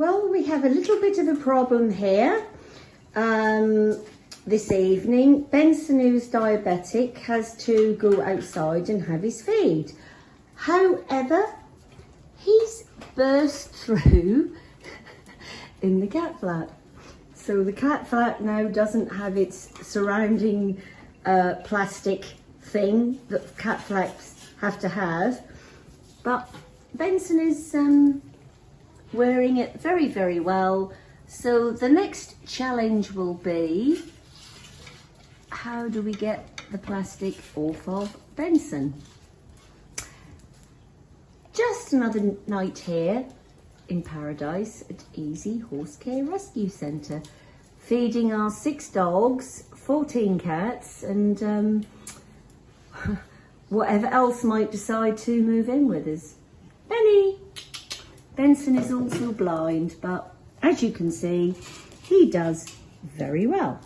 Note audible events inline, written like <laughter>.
Well, we have a little bit of a problem here um, this evening. Benson, who's diabetic, has to go outside and have his feed. However, he's burst through <laughs> in the cat flap. So the cat flap now doesn't have its surrounding uh, plastic thing that cat flaps have to have. But Benson is um, wearing it very, very well. So the next challenge will be, how do we get the plastic off of Benson? Just another night here in paradise at Easy Horse Care Rescue Centre, feeding our six dogs, 14 cats and um, <laughs> whatever else might decide to move in with us. Benny! Benson is also blind, but as you can see, he does very well.